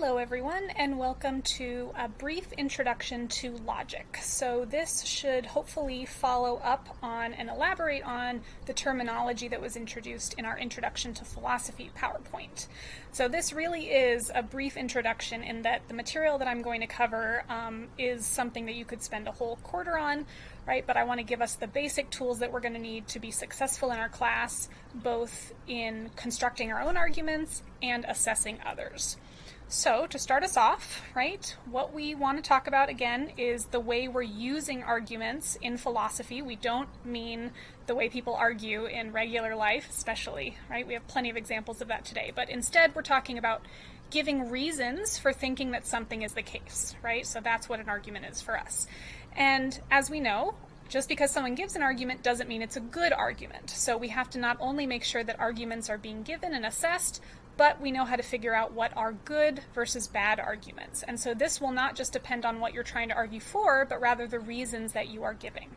Hello everyone and welcome to a brief introduction to logic. So this should hopefully follow up on and elaborate on the terminology that was introduced in our Introduction to Philosophy PowerPoint. So this really is a brief introduction in that the material that I'm going to cover um, is something that you could spend a whole quarter on, right? But I want to give us the basic tools that we're going to need to be successful in our class, both in constructing our own arguments and assessing others. So to start us off, right, what we want to talk about again is the way we're using arguments in philosophy. We don't mean the way people argue in regular life, especially, right? We have plenty of examples of that today. But instead, we're talking about giving reasons for thinking that something is the case, right? So that's what an argument is for us. And as we know, just because someone gives an argument doesn't mean it's a good argument. So we have to not only make sure that arguments are being given and assessed, but we know how to figure out what are good versus bad arguments. And so this will not just depend on what you're trying to argue for, but rather the reasons that you are giving.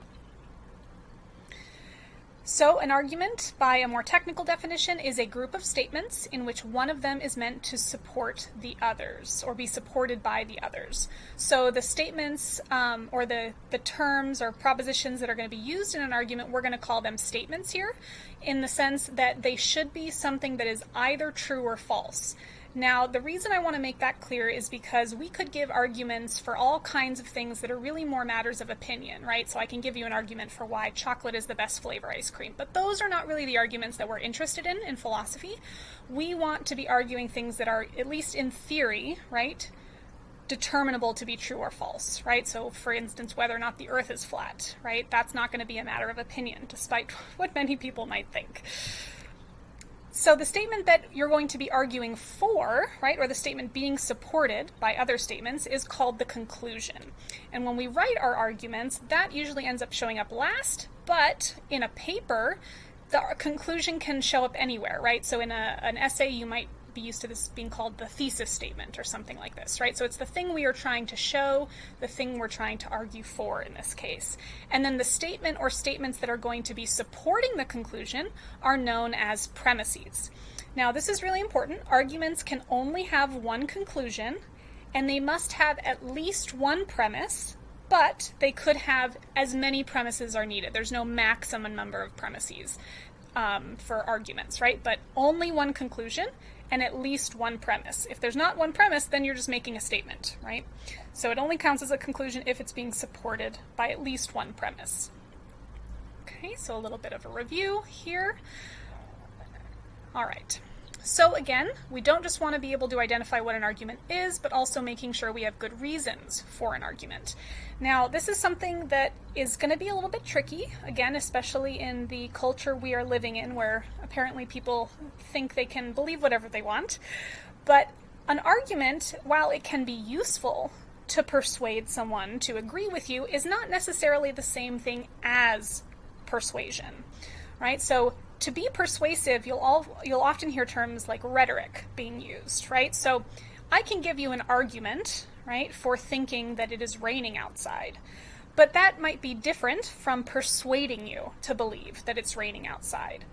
So an argument, by a more technical definition, is a group of statements in which one of them is meant to support the others or be supported by the others. So the statements um, or the, the terms or propositions that are going to be used in an argument, we're going to call them statements here in the sense that they should be something that is either true or false. Now, the reason I want to make that clear is because we could give arguments for all kinds of things that are really more matters of opinion, right? So I can give you an argument for why chocolate is the best flavor ice cream, but those are not really the arguments that we're interested in in philosophy. We want to be arguing things that are, at least in theory, right? determinable to be true or false, right? So, for instance, whether or not the earth is flat, right? That's not going to be a matter of opinion, despite what many people might think. So the statement that you're going to be arguing for, right, or the statement being supported by other statements is called the conclusion. And when we write our arguments, that usually ends up showing up last, but in a paper, the conclusion can show up anywhere, right? So in a, an essay, you might be used to this being called the thesis statement or something like this, right? So it's the thing we are trying to show, the thing we're trying to argue for in this case. And then the statement or statements that are going to be supporting the conclusion are known as premises. Now, this is really important. Arguments can only have one conclusion, and they must have at least one premise, but they could have as many premises are needed. There's no maximum number of premises um, for arguments, right? But only one conclusion, and at least one premise. If there's not one premise, then you're just making a statement, right? So it only counts as a conclusion if it's being supported by at least one premise. Okay, so a little bit of a review here. All right. So again, we don't just want to be able to identify what an argument is, but also making sure we have good reasons for an argument. Now, this is something that is going to be a little bit tricky, again, especially in the culture we are living in, where apparently people think they can believe whatever they want. But an argument, while it can be useful to persuade someone to agree with you, is not necessarily the same thing as persuasion, right? So to be persuasive, you'll all you'll often hear terms like rhetoric being used, right? So I can give you an argument, right, for thinking that it is raining outside. But that might be different from persuading you to believe that it's raining outside.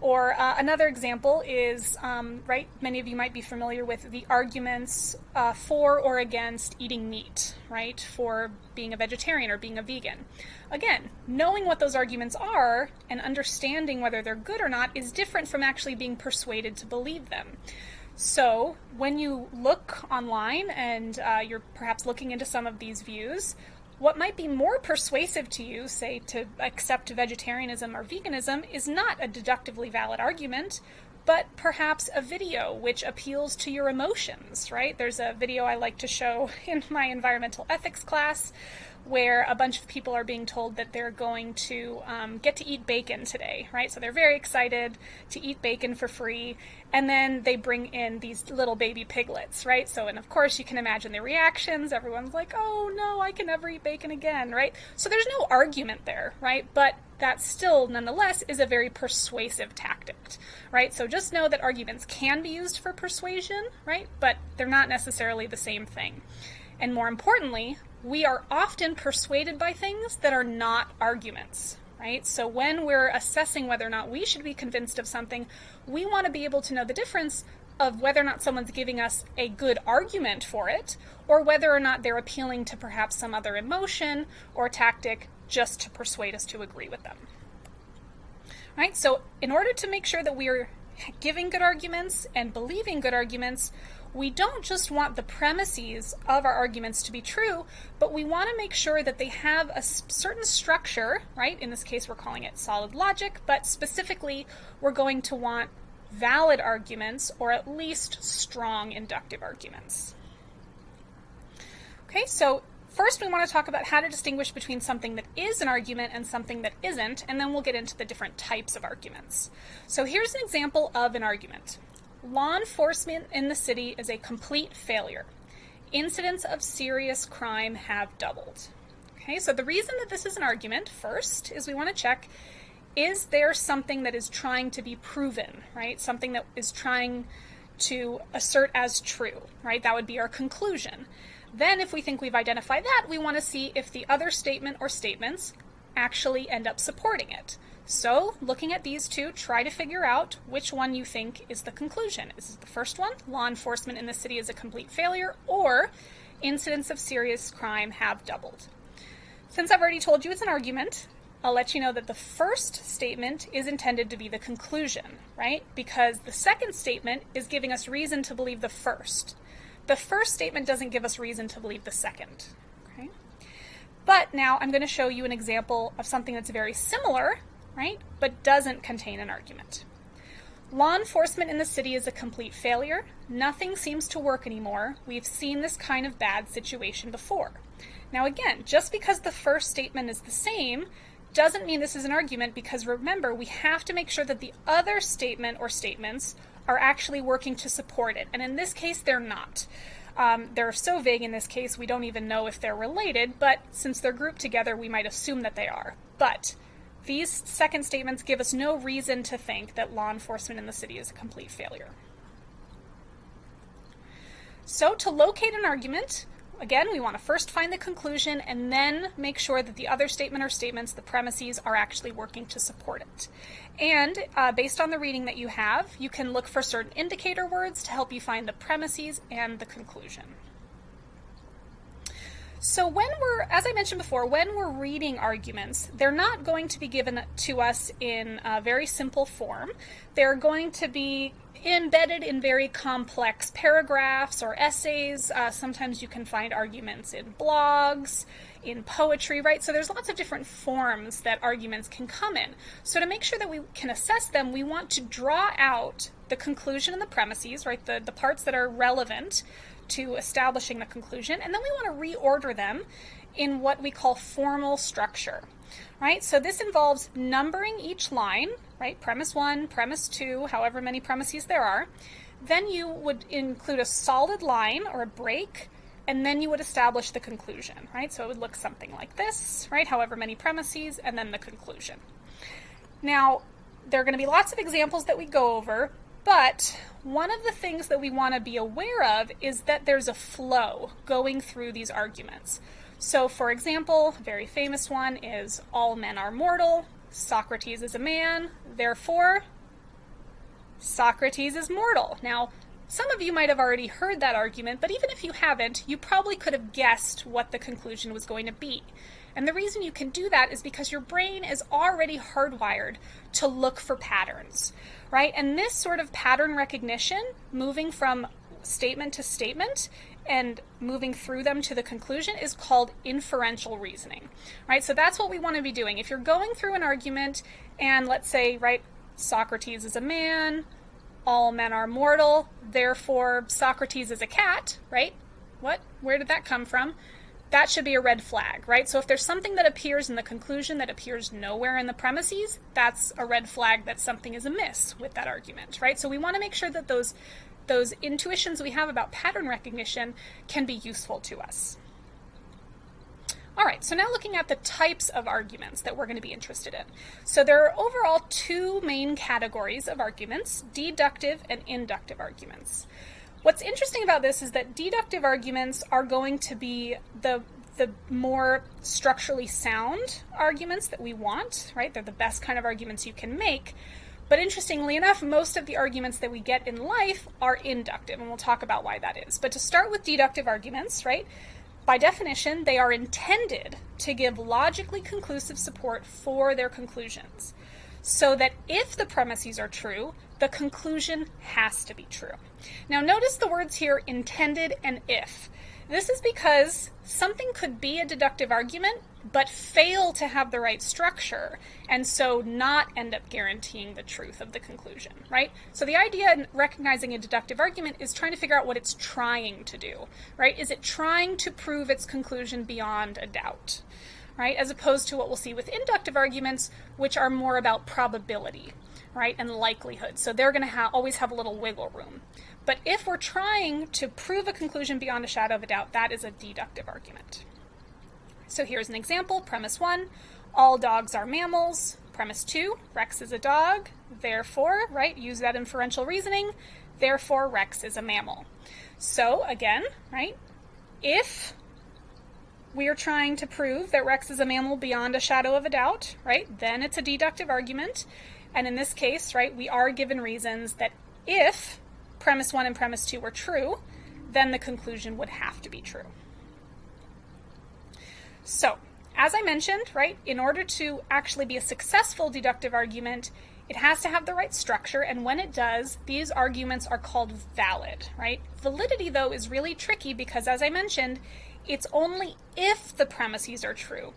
Or uh, another example is, um, right, many of you might be familiar with the arguments uh, for or against eating meat, right, for being a vegetarian or being a vegan. Again, knowing what those arguments are and understanding whether they're good or not is different from actually being persuaded to believe them. So, when you look online and uh, you're perhaps looking into some of these views, what might be more persuasive to you, say to accept vegetarianism or veganism, is not a deductively valid argument, but perhaps a video which appeals to your emotions, right? There's a video I like to show in my environmental ethics class where a bunch of people are being told that they're going to um, get to eat bacon today, right? So they're very excited to eat bacon for free, and then they bring in these little baby piglets, right? So, and of course, you can imagine the reactions. Everyone's like, oh no, I can never eat bacon again, right? So there's no argument there, right? But that still, nonetheless, is a very persuasive tactic, right? So just know that arguments can be used for persuasion, right? But they're not necessarily the same thing. And more importantly, we are often persuaded by things that are not arguments, right? So when we're assessing whether or not we should be convinced of something, we want to be able to know the difference of whether or not someone's giving us a good argument for it, or whether or not they're appealing to perhaps some other emotion or tactic just to persuade us to agree with them. Right? So, in order to make sure that we are giving good arguments and believing good arguments, we don't just want the premises of our arguments to be true, but we want to make sure that they have a certain structure, right? In this case, we're calling it solid logic, but specifically, we're going to want valid arguments or at least strong inductive arguments. Okay, so first we want to talk about how to distinguish between something that is an argument and something that isn't, and then we'll get into the different types of arguments. So here's an example of an argument. Law enforcement in the city is a complete failure. Incidents of serious crime have doubled. Okay, so the reason that this is an argument, first, is we want to check is there something that is trying to be proven, right? Something that is trying to assert as true, right? That would be our conclusion. Then, if we think we've identified that, we want to see if the other statement or statements actually end up supporting it. So, looking at these two, try to figure out which one you think is the conclusion. Is it the first one, law enforcement in the city is a complete failure, or incidents of serious crime have doubled? Since I've already told you it's an argument, I'll let you know that the first statement is intended to be the conclusion, right? Because the second statement is giving us reason to believe the first. The first statement doesn't give us reason to believe the second. Okay? But now I'm going to show you an example of something that's very similar right? But doesn't contain an argument. Law enforcement in the city is a complete failure. Nothing seems to work anymore. We've seen this kind of bad situation before. Now, again, just because the first statement is the same doesn't mean this is an argument because remember, we have to make sure that the other statement or statements are actually working to support it. And in this case, they're not. Um, they're so vague in this case, we don't even know if they're related, but since they're grouped together, we might assume that they are. But these second statements give us no reason to think that law enforcement in the city is a complete failure. So to locate an argument, again, we want to first find the conclusion and then make sure that the other statement or statements, the premises, are actually working to support it. And uh, based on the reading that you have, you can look for certain indicator words to help you find the premises and the conclusion. So when we're, as I mentioned before, when we're reading arguments, they're not going to be given to us in a very simple form. They're going to be embedded in very complex paragraphs or essays. Uh, sometimes you can find arguments in blogs, in poetry, right? So there's lots of different forms that arguments can come in. So to make sure that we can assess them, we want to draw out the conclusion and the premises, right? The, the parts that are relevant to establishing the conclusion, and then we want to reorder them in what we call formal structure, right? So this involves numbering each line, right? Premise one, premise two, however many premises there are. Then you would include a solid line or a break, and then you would establish the conclusion, right? So it would look something like this, right? However many premises, and then the conclusion. Now, there are going to be lots of examples that we go over, but one of the things that we want to be aware of is that there's a flow going through these arguments. So, for example, a very famous one is all men are mortal, Socrates is a man, therefore, Socrates is mortal. Now, some of you might have already heard that argument, but even if you haven't, you probably could have guessed what the conclusion was going to be. And the reason you can do that is because your brain is already hardwired to look for patterns right? And this sort of pattern recognition, moving from statement to statement and moving through them to the conclusion is called inferential reasoning, right? So that's what we want to be doing. If you're going through an argument and let's say, right, Socrates is a man, all men are mortal, therefore Socrates is a cat, right? What? Where did that come from? That should be a red flag, right? So if there's something that appears in the conclusion that appears nowhere in the premises, that's a red flag that something is amiss with that argument, right? So we want to make sure that those those intuitions we have about pattern recognition can be useful to us. All right, so now looking at the types of arguments that we're going to be interested in. So there are overall two main categories of arguments, deductive and inductive arguments. What's interesting about this is that deductive arguments are going to be the the more structurally sound arguments that we want, right? They're the best kind of arguments you can make. But interestingly enough, most of the arguments that we get in life are inductive, and we'll talk about why that is. But to start with deductive arguments, right? By definition, they are intended to give logically conclusive support for their conclusions. So that if the premises are true, the conclusion has to be true. Now, notice the words here intended and if. This is because something could be a deductive argument, but fail to have the right structure, and so not end up guaranteeing the truth of the conclusion, right? So the idea in recognizing a deductive argument is trying to figure out what it's trying to do, right? Is it trying to prove its conclusion beyond a doubt, right? As opposed to what we'll see with inductive arguments, which are more about probability, right, and likelihood. So they're going to ha- always have a little wiggle room. But if we're trying to prove a conclusion beyond a shadow of a doubt, that is a deductive argument. So here's an example. Premise one, all dogs are mammals. Premise two, Rex is a dog. Therefore, right, use that inferential reasoning. Therefore, Rex is a mammal. So again, right, if we are trying to prove that Rex is a mammal beyond a shadow of a doubt, right, then it's a deductive argument. And in this case, right, we are given reasons that if premise one and premise two were true, then the conclusion would have to be true. So, as I mentioned, right, in order to actually be a successful deductive argument, it has to have the right structure, and when it does, these arguments are called valid, right? Validity, though, is really tricky because, as I mentioned, it's only if the premises are true.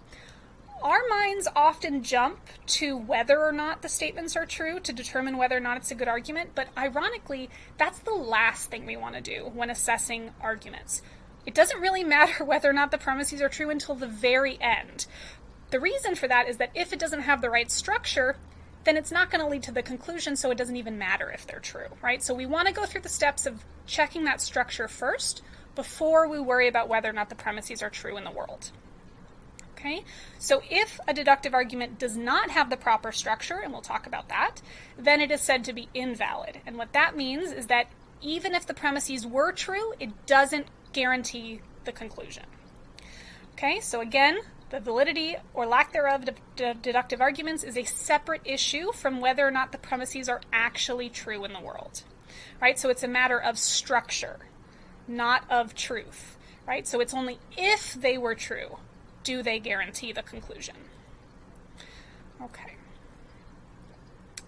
Our minds often jump to whether or not the statements are true to determine whether or not it's a good argument, but ironically, that's the last thing we want to do when assessing arguments. It doesn't really matter whether or not the premises are true until the very end. The reason for that is that if it doesn't have the right structure, then it's not going to lead to the conclusion, so it doesn't even matter if they're true, right? So we want to go through the steps of checking that structure first before we worry about whether or not the premises are true in the world. Okay, so if a deductive argument does not have the proper structure, and we'll talk about that, then it is said to be invalid. And what that means is that even if the premises were true, it doesn't guarantee the conclusion. Okay, so again, the validity or lack thereof of deductive arguments is a separate issue from whether or not the premises are actually true in the world. Right? So it's a matter of structure, not of truth. Right? So it's only if they were true do they guarantee the conclusion. Okay.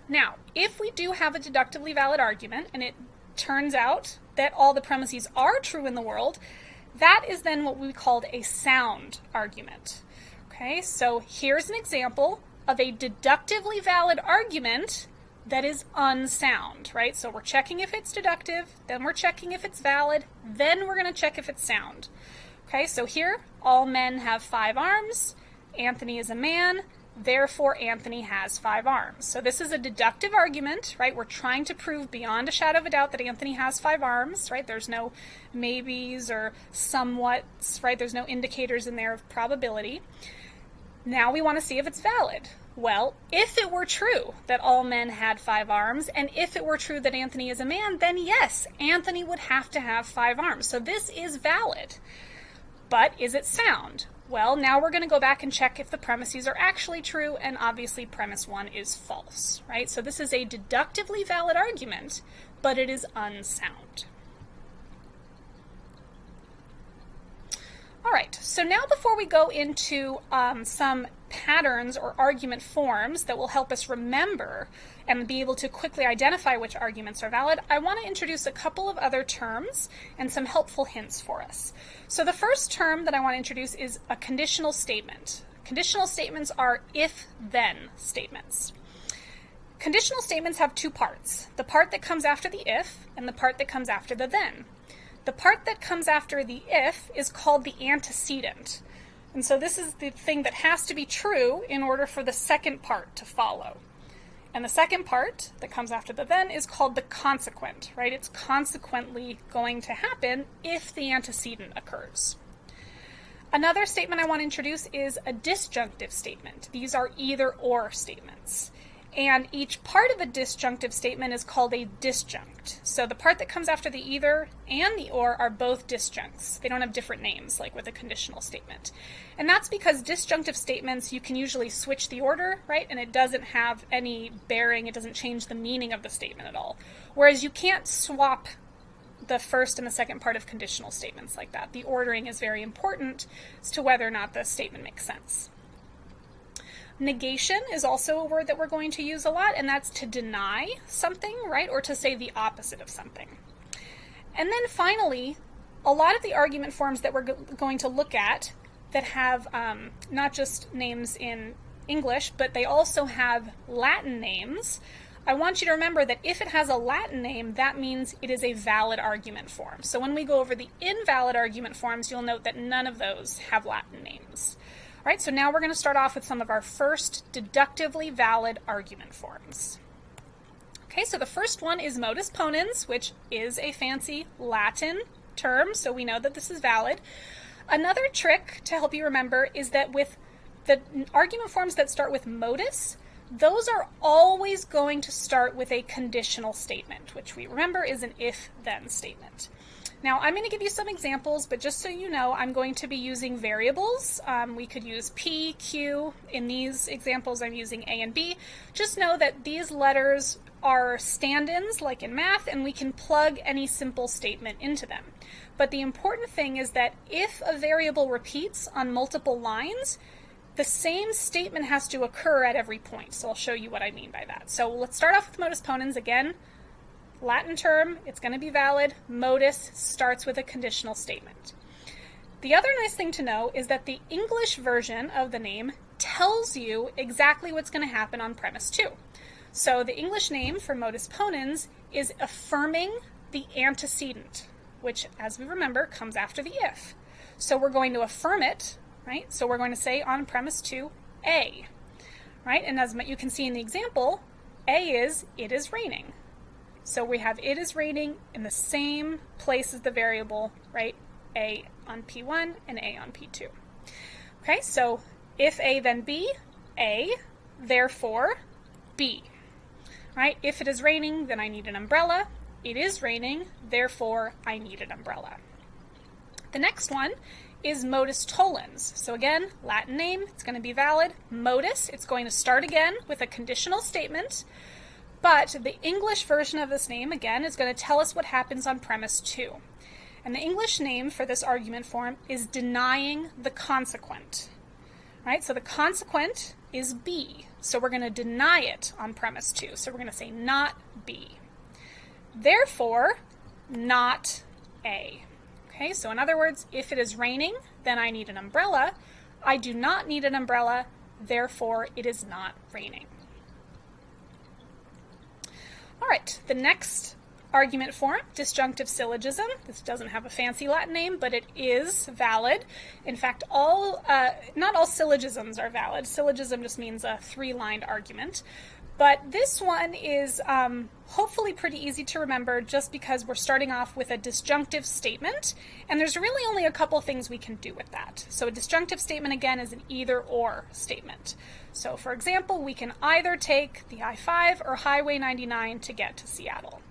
Now, if we do have a deductively valid argument and it turns out that all the premises are true in the world, that is then what we called a sound argument. Okay, so here's an example of a deductively valid argument that is unsound, right? So we're checking if it's deductive, then we're checking if it's valid, then we're going to check if it's sound. Okay, so here, all men have five arms. Anthony is a man. Therefore, Anthony has five arms. So this is a deductive argument, right? We're trying to prove beyond a shadow of a doubt that Anthony has five arms, right? There's no maybes or somewhats, right? There's no indicators in there of probability. Now we want to see if it's valid. Well, if it were true that all men had five arms, and if it were true that Anthony is a man, then yes, Anthony would have to have five arms. So this is valid. But is it sound? Well, now we're going to go back and check if the premises are actually true, and obviously premise one is false, right? So this is a deductively valid argument, but it is unsound. All right, so now before we go into um, some patterns or argument forms that will help us remember and be able to quickly identify which arguments are valid, I want to introduce a couple of other terms and some helpful hints for us. So the first term that I want to introduce is a conditional statement. Conditional statements are if-then statements. Conditional statements have two parts, the part that comes after the if and the part that comes after the then. The part that comes after the if is called the antecedent. And so this is the thing that has to be true in order for the second part to follow. And the second part that comes after the then is called the consequent, right? It's consequently going to happen if the antecedent occurs. Another statement I want to introduce is a disjunctive statement. These are either or statements. And each part of a disjunctive statement is called a disjunct. So the part that comes after the either and the or are both disjuncts. They don't have different names like with a conditional statement. And that's because disjunctive statements, you can usually switch the order, right? And it doesn't have any bearing, it doesn't change the meaning of the statement at all. Whereas you can't swap the first and the second part of conditional statements like that. The ordering is very important as to whether or not the statement makes sense. Negation is also a word that we're going to use a lot, and that's to deny something, right? Or to say the opposite of something. And then finally, a lot of the argument forms that we're go going to look at that have um, not just names in English, but they also have Latin names. I want you to remember that if it has a Latin name, that means it is a valid argument form. So when we go over the invalid argument forms, you'll note that none of those have Latin names. Right, so now we're going to start off with some of our first deductively valid argument forms. Okay, so the first one is modus ponens, which is a fancy Latin term, so we know that this is valid. Another trick to help you remember is that with the argument forms that start with modus, those are always going to start with a conditional statement, which we remember is an if-then statement. Now I'm going to give you some examples, but just so you know, I'm going to be using variables. Um, we could use P, Q. In these examples, I'm using A and B. Just know that these letters are stand-ins, like in math, and we can plug any simple statement into them. But the important thing is that if a variable repeats on multiple lines, the same statement has to occur at every point. So I'll show you what I mean by that. So let's start off with modus ponens again. Latin term, it's going to be valid. Modus starts with a conditional statement. The other nice thing to know is that the English version of the name tells you exactly what's going to happen on premise 2. So the English name for modus ponens is affirming the antecedent, which, as we remember, comes after the if. So we're going to affirm it, right? So we're going to say on premise 2, A, right? And as you can see in the example, A is, it is raining. So we have it is raining in the same place as the variable, right? A on P1 and A on P2. Okay, so if A then B, A, therefore B. Right? If it is raining, then I need an umbrella. It is raining, therefore I need an umbrella. The next one is modus tollens. So again, Latin name, it's going to be valid. Modus, it's going to start again with a conditional statement. But the English version of this name, again, is going to tell us what happens on premise 2. And the English name for this argument form is denying the consequent. Right? So the consequent is B. So we're going to deny it on premise 2. So we're going to say not B. Therefore, not A. Okay, so in other words, if it is raining, then I need an umbrella. I do not need an umbrella, therefore it is not raining. All right, the next argument form, disjunctive syllogism. This doesn't have a fancy Latin name, but it is valid. In fact, all uh, not all syllogisms are valid. Syllogism just means a three-lined argument. But this one is um, hopefully pretty easy to remember just because we're starting off with a disjunctive statement, and there's really only a couple things we can do with that. So a disjunctive statement, again, is an either-or statement. So for example, we can either take the I-5 or Highway 99 to get to Seattle.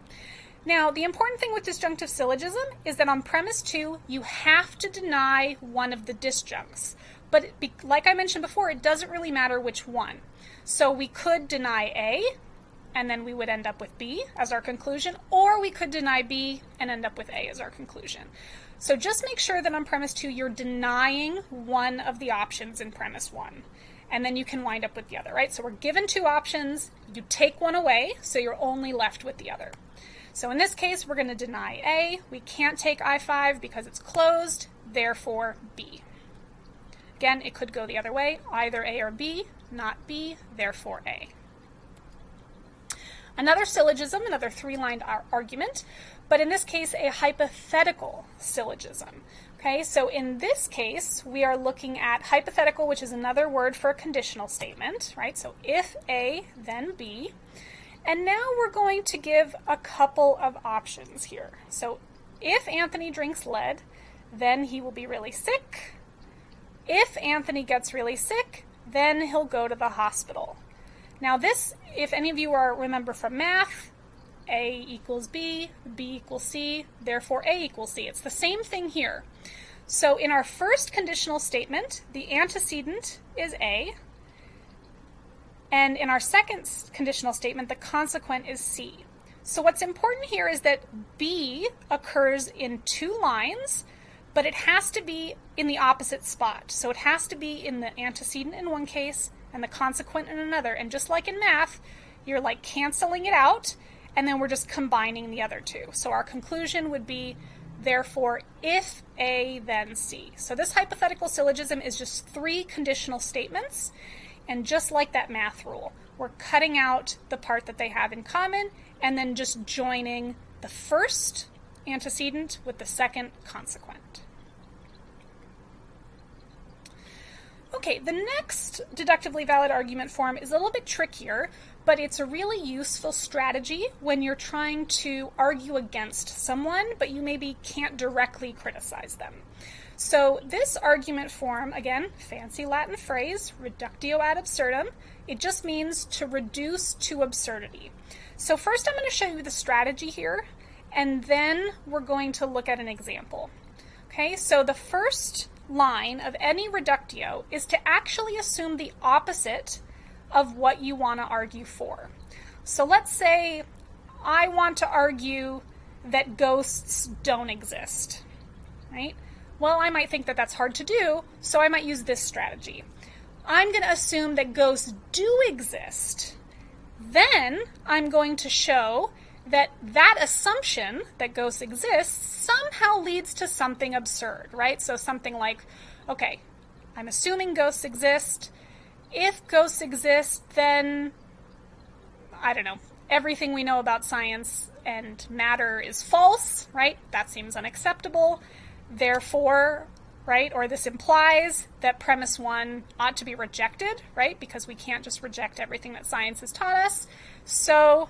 Now, the important thing with disjunctive syllogism is that on premise two, you have to deny one of the disjuncts. But like I mentioned before, it doesn't really matter which one. So we could deny A, and then we would end up with B as our conclusion, or we could deny B and end up with A as our conclusion. So just make sure that on premise two, you're denying one of the options in premise one. And then you can wind up with the other, right? So we're given two options, you take one away, so you're only left with the other. So in this case, we're going to deny A. We can't take I-5 because it's closed, therefore B. Again, it could go the other way, either A or B, not B, therefore A. Another syllogism, another three-lined argument, but in this case, a hypothetical syllogism. Okay, so in this case, we are looking at hypothetical, which is another word for a conditional statement, right? So if A, then B. And now we're going to give a couple of options here. So if Anthony drinks lead, then he will be really sick. If Anthony gets really sick, then he'll go to the hospital. Now this, if any of you are remember from math, A equals B, B equals C, therefore A equals C. It's the same thing here. So in our first conditional statement, the antecedent is A, and in our second conditional statement, the consequent is C. So what's important here is that B occurs in two lines, but it has to be in the opposite spot. So it has to be in the antecedent in one case and the consequent in another. And just like in math, you're like canceling it out, and then we're just combining the other two. So our conclusion would be, therefore, if A, then C. So this hypothetical syllogism is just three conditional statements. And just like that math rule, we're cutting out the part that they have in common and then just joining the first antecedent with the second consequent. Okay, the next deductively valid argument form is a little bit trickier, but it's a really useful strategy when you're trying to argue against someone, but you maybe can't directly criticize them. So this argument form, again, fancy Latin phrase, reductio ad absurdum, it just means to reduce to absurdity. So first I'm going to show you the strategy here, and then we're going to look at an example. Okay, so the first line of any reductio is to actually assume the opposite of what you want to argue for. So let's say I want to argue that ghosts don't exist, right? Well, I might think that that's hard to do, so I might use this strategy. I'm going to assume that ghosts do exist then I'm going to show that that assumption that ghosts exist somehow leads to something absurd, right? So something like, okay, I'm assuming ghosts exist. If ghosts exist, then I don't know, everything we know about science and matter is false, right? That seems unacceptable. Therefore, right? Or this implies that premise one ought to be rejected, right? Because we can't just reject everything that science has taught us. So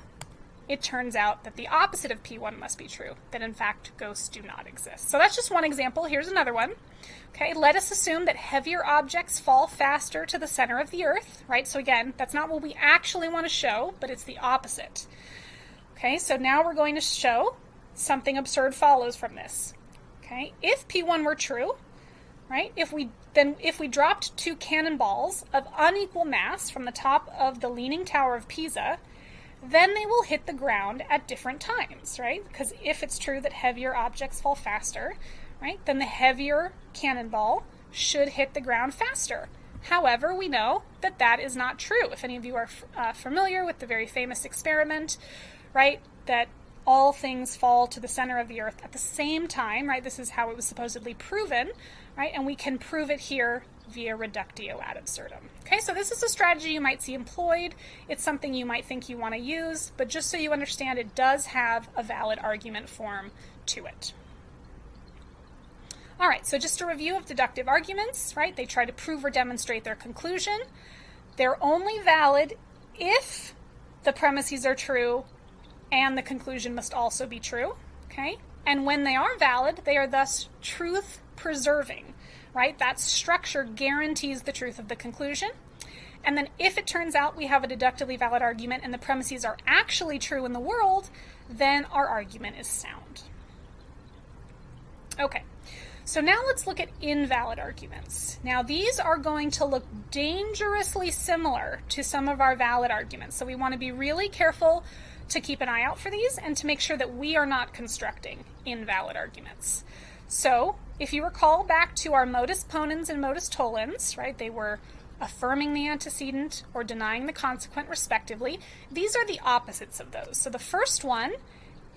it turns out that the opposite of P1 must be true, that in fact ghosts do not exist. So that's just one example. Here's another one. Okay, let us assume that heavier objects fall faster to the center of the Earth, right? So again, that's not what we actually want to show, but it's the opposite. Okay, so now we're going to show something absurd follows from this. Okay, if P1 were true, right? If we then if we dropped two cannonballs of unequal mass from the top of the leaning tower of Pisa, then they will hit the ground at different times, right? Because if it's true that heavier objects fall faster, right, then the heavier cannonball should hit the ground faster. However, we know that that is not true. If any of you are uh, familiar with the very famous experiment, right, that all things fall to the center of the earth at the same time, right? This is how it was supposedly proven, right? And we can prove it here via reductio ad absurdum. Okay, so this is a strategy you might see employed. It's something you might think you want to use, but just so you understand, it does have a valid argument form to it. All right, so just a review of deductive arguments, right? They try to prove or demonstrate their conclusion. They're only valid if the premises are true and the conclusion must also be true, okay? And when they are valid, they are thus truth preserving, right? That structure guarantees the truth of the conclusion. And then if it turns out we have a deductively valid argument and the premises are actually true in the world, then our argument is sound. Okay, so now let's look at invalid arguments. Now these are going to look dangerously similar to some of our valid arguments. So we want to be really careful to keep an eye out for these and to make sure that we are not constructing invalid arguments. So, if you recall back to our modus ponens and modus tollens, right, they were affirming the antecedent or denying the consequent respectively. These are the opposites of those. So the first one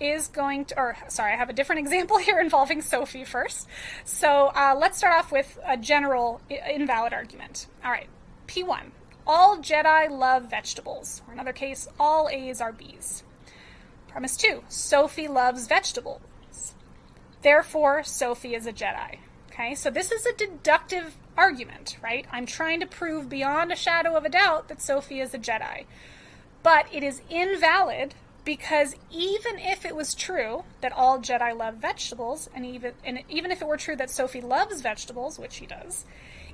is going to, or sorry, I have a different example here involving Sophie first. So uh, let's start off with a general invalid argument. All right, P1 all Jedi love vegetables. Or another case, all A's are B's. Premise two, Sophie loves vegetables. Therefore, Sophie is a Jedi. Okay, so this is a deductive argument, right? I'm trying to prove beyond a shadow of a doubt that Sophie is a Jedi. But it is invalid because even if it was true that all Jedi love vegetables, and even and even if it were true that Sophie loves vegetables, which she does,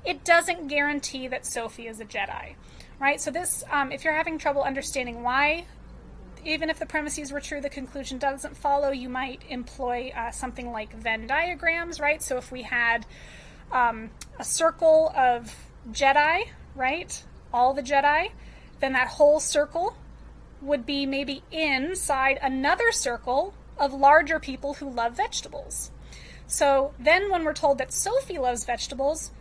it doesn't guarantee that Sophie is a Jedi. right? So this, um, if you're having trouble understanding why, even if the premises were true, the conclusion doesn't follow, you might employ uh, something like Venn diagrams, right? So if we had um, a circle of Jedi, right? All the Jedi, then that whole circle would be maybe inside another circle of larger people who love vegetables. So then when we're told that Sophie loves vegetables,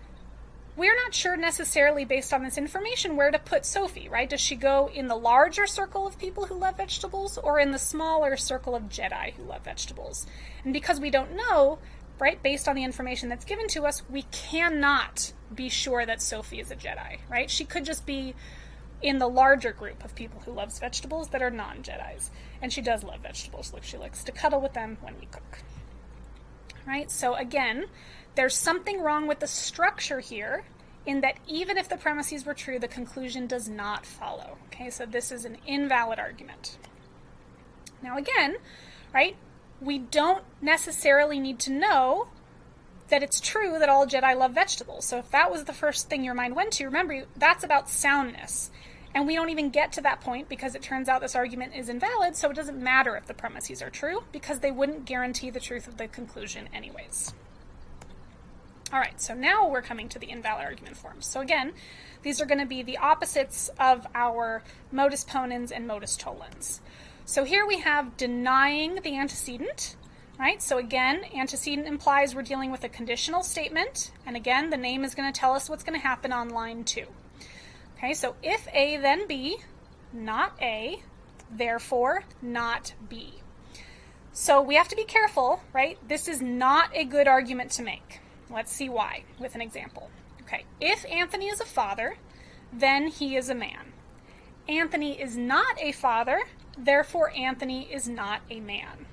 we're not sure necessarily based on this information where to put Sophie, right? Does she go in the larger circle of people who love vegetables or in the smaller circle of Jedi who love vegetables? And because we don't know, right, based on the information that's given to us, we cannot be sure that Sophie is a Jedi, right? She could just be in the larger group of people who loves vegetables that are non-Jedis. And she does love vegetables. Look, she likes to cuddle with them when we cook. Right? So again, there's something wrong with the structure here in that even if the premises were true, the conclusion does not follow. Okay, so this is an invalid argument. Now again, right, we don't necessarily need to know that it's true that all Jedi love vegetables. So if that was the first thing your mind went to, remember that's about soundness. And we don't even get to that point because it turns out this argument is invalid, so it doesn't matter if the premises are true because they wouldn't guarantee the truth of the conclusion anyways. All right, so now we're coming to the invalid argument forms. So again, these are going to be the opposites of our modus ponens and modus tollens. So here we have denying the antecedent, right? So again, antecedent implies we're dealing with a conditional statement, and again, the name is going to tell us what's going to happen on line two. Okay, so if A then B, not A, therefore not B. So we have to be careful, right? This is not a good argument to make. Let's see why with an example. Okay, if Anthony is a father, then he is a man. Anthony is not a father, therefore Anthony is not a man.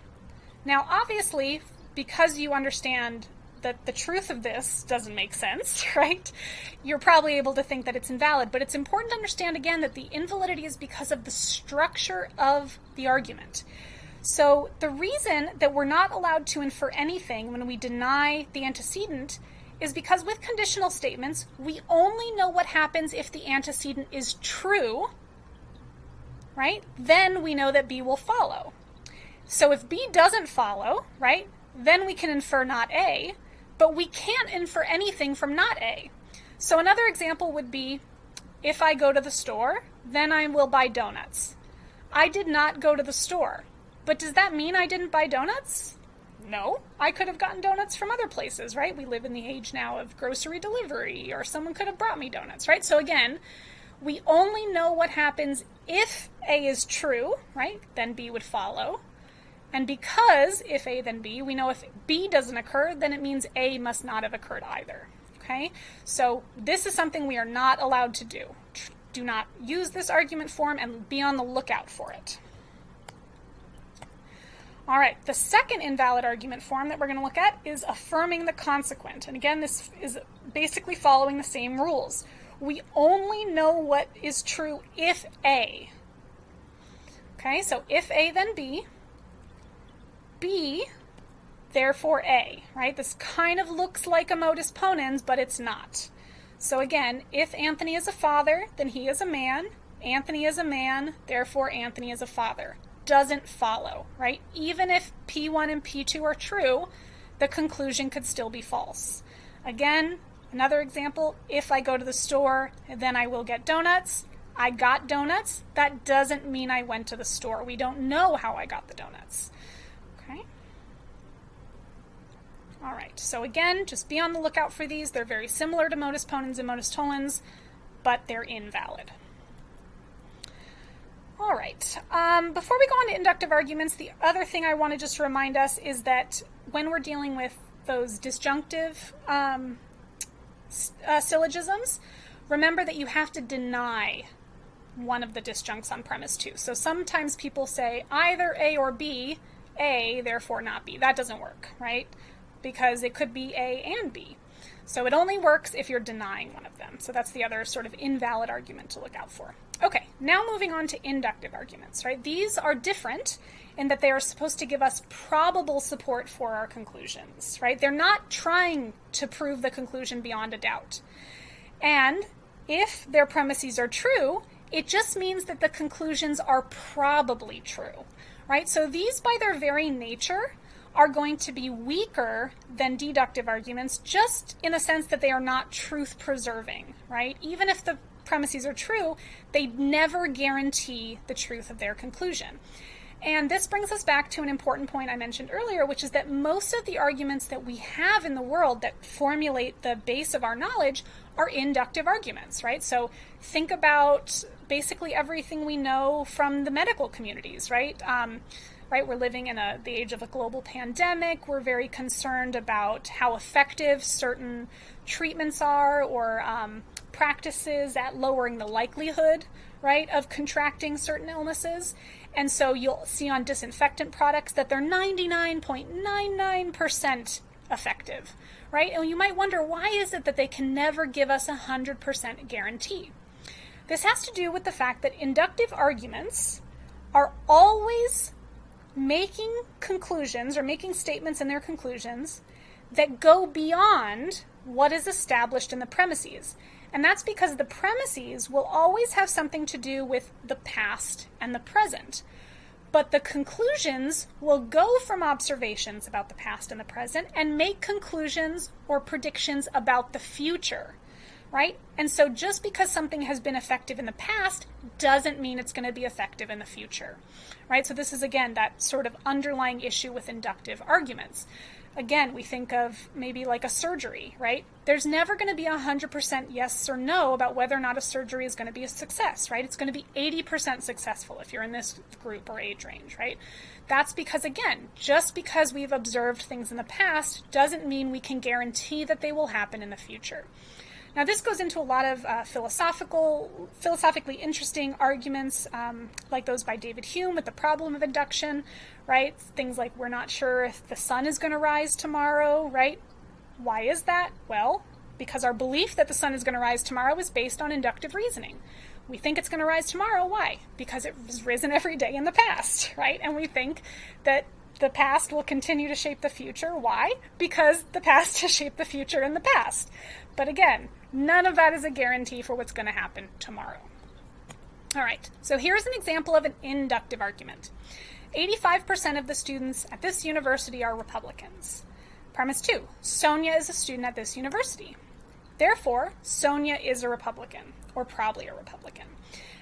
Now, obviously, because you understand that the truth of this doesn't make sense, right? You're probably able to think that it's invalid, but it's important to understand again that the invalidity is because of the structure of the argument. So the reason that we're not allowed to infer anything when we deny the antecedent is because with conditional statements, we only know what happens if the antecedent is true, right? Then we know that B will follow. So if B doesn't follow, right, then we can infer not A, but we can't infer anything from not A. So another example would be if I go to the store, then I will buy donuts. I did not go to the store. But does that mean I didn't buy donuts? No. I could have gotten donuts from other places, right? We live in the age now of grocery delivery, or someone could have brought me donuts, right? So again, we only know what happens if A is true, right? Then B would follow. And because if A then B, we know if B doesn't occur, then it means A must not have occurred either. Okay? So this is something we are not allowed to do. Do not use this argument form and be on the lookout for it. All right, the second invalid argument form that we're going to look at is affirming the consequent. And again, this is basically following the same rules. We only know what is true if A. Okay, so if A, then B. B, therefore A, right? This kind of looks like a modus ponens, but it's not. So again, if Anthony is a father, then he is a man. Anthony is a man, therefore Anthony is a father. Doesn't follow, right? Even if P1 and P2 are true, the conclusion could still be false. Again, another example, if I go to the store, then I will get donuts. I got donuts. That doesn't mean I went to the store. We don't know how I got the donuts. Okay. All right, so again, just be on the lookout for these. They're very similar to modus ponens and modus tollens, but they're invalid. All right, um, before we go on to inductive arguments, the other thing I want to just remind us is that when we're dealing with those disjunctive um, uh, syllogisms, remember that you have to deny one of the disjuncts on premise two. So sometimes people say either A or B, A, therefore not B. That doesn't work, right? because it could be A and B. So it only works if you're denying one of them. So that's the other sort of invalid argument to look out for. Okay, now moving on to inductive arguments, right? These are different in that they are supposed to give us probable support for our conclusions, right? They're not trying to prove the conclusion beyond a doubt. And if their premises are true, it just means that the conclusions are probably true, right? So these, by their very nature, are going to be weaker than deductive arguments, just in the sense that they are not truth preserving, right? Even if the premises are true, they never guarantee the truth of their conclusion. And this brings us back to an important point I mentioned earlier, which is that most of the arguments that we have in the world that formulate the base of our knowledge are inductive arguments, right? So think about basically everything we know from the medical communities, right? Um, right? We're living in a, the age of a global pandemic. We're very concerned about how effective certain treatments are or um, practices at lowering the likelihood, right, of contracting certain illnesses. And so you'll see on disinfectant products that they're 99.99% effective, right? And you might wonder why is it that they can never give us a 100% guarantee? This has to do with the fact that inductive arguments are always making conclusions or making statements in their conclusions that go beyond what is established in the premises. And that's because the premises will always have something to do with the past and the present. But the conclusions will go from observations about the past and the present and make conclusions or predictions about the future right? And so just because something has been effective in the past doesn't mean it's going to be effective in the future, right? So this is again that sort of underlying issue with inductive arguments. Again, we think of maybe like a surgery, right? There's never going to be a 100% yes or no about whether or not a surgery is going to be a success, right? It's going to be 80% successful if you're in this group or age range, right? That's because, again, just because we've observed things in the past doesn't mean we can guarantee that they will happen in the future. Now, this goes into a lot of uh, philosophical, philosophically interesting arguments, um, like those by David Hume with the problem of induction, right? Things like we're not sure if the sun is going to rise tomorrow, right? Why is that? Well, because our belief that the sun is going to rise tomorrow is based on inductive reasoning. We think it's going to rise tomorrow. Why? Because it has risen every day in the past, right? And we think that the past will continue to shape the future. Why? Because the past has shaped the future in the past. But again, None of that is a guarantee for what's going to happen tomorrow. All right, so here's an example of an inductive argument. 85% of the students at this university are Republicans. Premise two, Sonia is a student at this university. Therefore, Sonia is a Republican, or probably a Republican.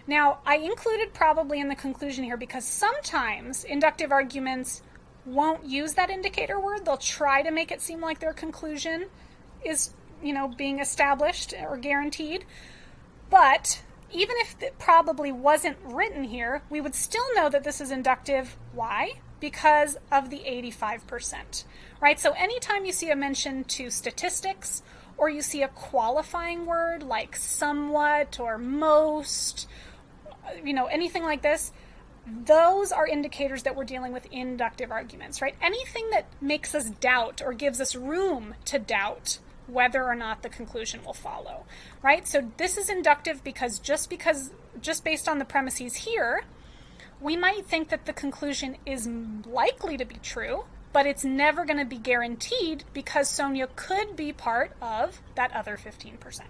Now, I included probably in the conclusion here because sometimes inductive arguments won't use that indicator word. They'll try to make it seem like their conclusion is you know, being established or guaranteed. But even if it probably wasn't written here, we would still know that this is inductive. Why? Because of the 85%, right? So anytime you see a mention to statistics or you see a qualifying word like somewhat or most, you know, anything like this, those are indicators that we're dealing with inductive arguments, right? Anything that makes us doubt or gives us room to doubt whether or not the conclusion will follow, right? So this is inductive because just because, just based on the premises here, we might think that the conclusion is likely to be true, but it's never going to be guaranteed because Sonia could be part of that other 15%.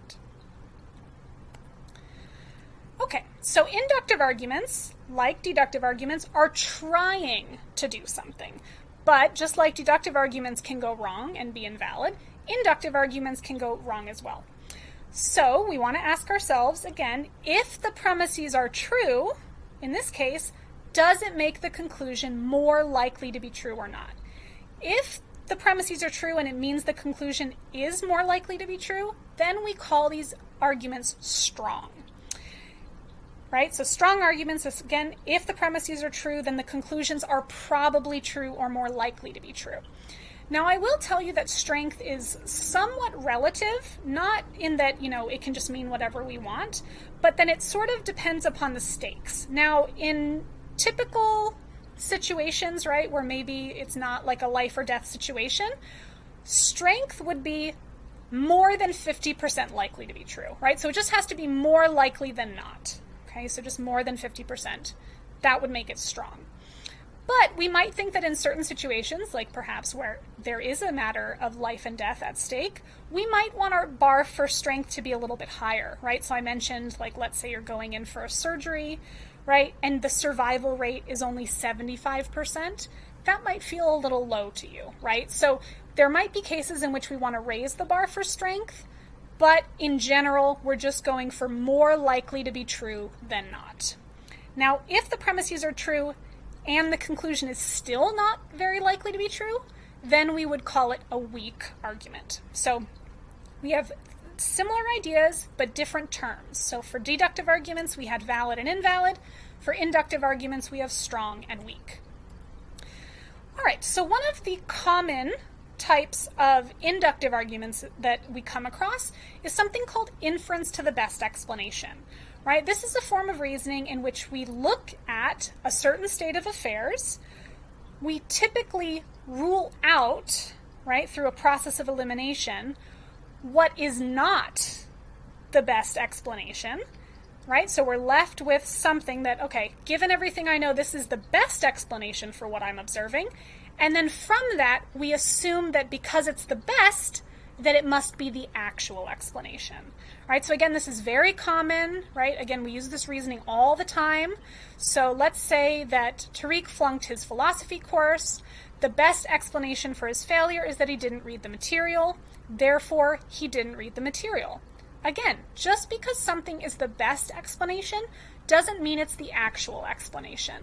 Okay, so inductive arguments, like deductive arguments, are trying to do something. But just like deductive arguments can go wrong and be invalid, inductive arguments can go wrong as well. So we want to ask ourselves again, if the premises are true, in this case, does it make the conclusion more likely to be true or not? If the premises are true and it means the conclusion is more likely to be true, then we call these arguments strong. Right? So strong arguments is again, if the premises are true, then the conclusions are probably true or more likely to be true. Now, I will tell you that strength is somewhat relative, not in that, you know, it can just mean whatever we want, but then it sort of depends upon the stakes. Now, in typical situations, right, where maybe it's not like a life or death situation, strength would be more than 50% likely to be true, right? So it just has to be more likely than not. Okay, so just more than 50%. That would make it strong. But we might think that in certain situations, like perhaps where there is a matter of life and death at stake, we might want our bar for strength to be a little bit higher, right? So I mentioned, like, let's say you're going in for a surgery, right? And the survival rate is only 75%. That might feel a little low to you, right? So there might be cases in which we want to raise the bar for strength, but in general, we're just going for more likely to be true than not. Now, if the premises are true and the conclusion is still not very likely to be true, then we would call it a weak argument. So we have similar ideas but different terms. So for deductive arguments, we had valid and invalid. For inductive arguments, we have strong and weak. All right, so one of the common types of inductive arguments that we come across is something called inference to the best explanation right? This is a form of reasoning in which we look at a certain state of affairs. We typically rule out, right, through a process of elimination, what is not the best explanation, right? So we're left with something that, okay, given everything I know, this is the best explanation for what I'm observing. And then from that, we assume that because it's the best, that it must be the actual explanation. Right? So again, this is very common, right? Again, we use this reasoning all the time. So let's say that Tariq flunked his philosophy course. The best explanation for his failure is that he didn't read the material. Therefore, he didn't read the material. Again, just because something is the best explanation doesn't mean it's the actual explanation.